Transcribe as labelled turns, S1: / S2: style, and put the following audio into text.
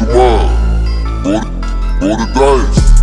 S1: what. Roll, roll the dice.